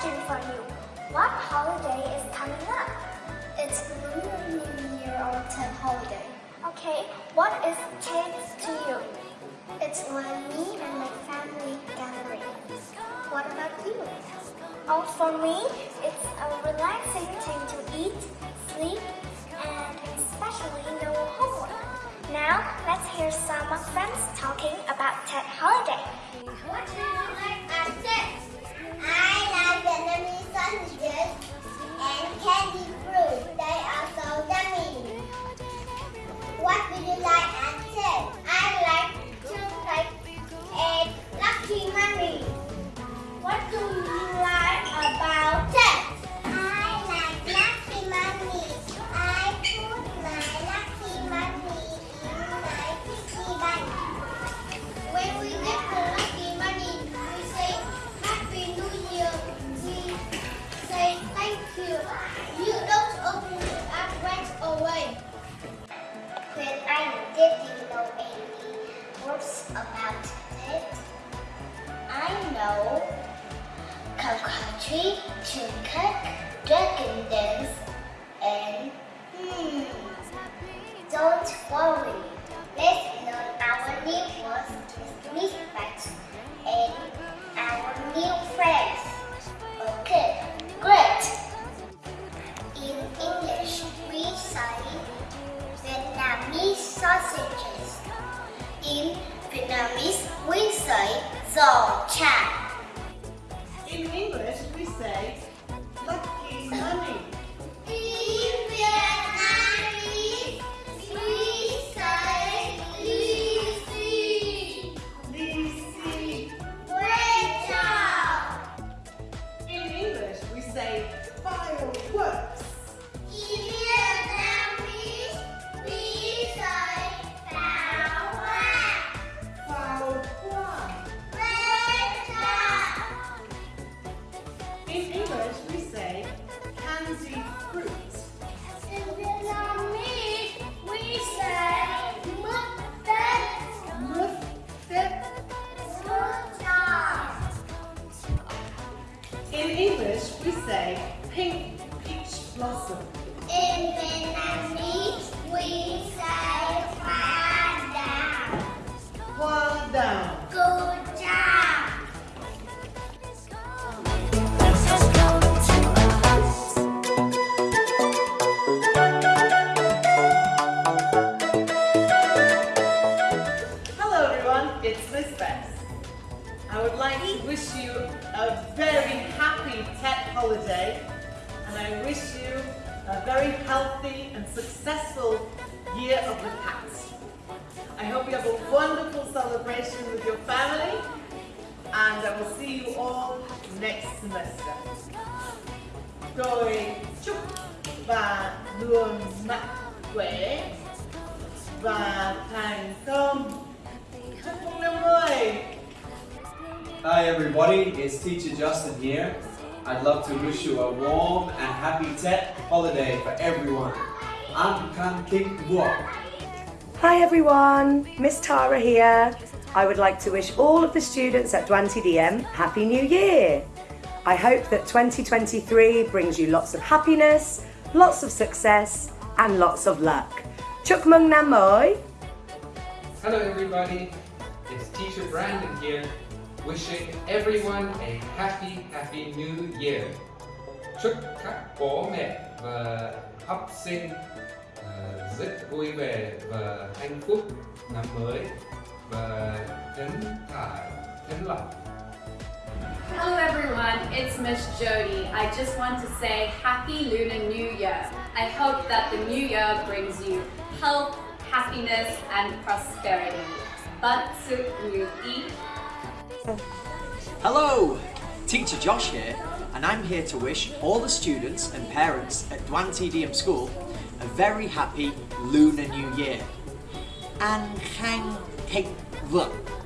question for you. What holiday is coming up? It's Lunar New Year or Tet holiday. Okay, what is Tet to you? It's my me and my family gathering. What about you? Oh, for me, it's a relaxing time to eat, sleep, and especially no homework. Now, let's hear some friends talking about Tet Holiday. I did you know any words about it? I know cocoa tree, sausages. In Vietnamese, we say giò chả. In English, we say English, we say candy fruit. It's Miss Bess. I would like to wish you a very happy Tet holiday and I wish you a very healthy and successful year of the cat. I hope you have a wonderful celebration with your family and I will see you all next semester. Tôi chúc và luôn mạnh khỏe và thành công. Hi everybody, it's Teacher Justin here. I'd love to wish you a warm and happy Tet holiday for everyone. An Khang Thịnh Vượng. Hi everyone, Miss Tara here. I would like to wish all of the students at Duan TDM Happy New Year. I hope that 2023 brings you lots of happiness, lots of success and lots of luck. Chúc mừng năm mới! Hello everybody, it's teacher Brandon here, wishing everyone a happy, happy new year. Chúc các bố mẹ và học sinh rất vui vẻ và hạnh phúc năm mới và thân thải, thân lòng. Hello everyone, it's Miss Jody. I just want to say Happy Lunar New Year. I hope that the new year brings you health, happiness and prosperity. But you eat Hello! Teacher Josh here, and I'm here to wish all the students and parents at Duan TDM School a very happy Lunar New Year. An Khang Thịnh Vượng.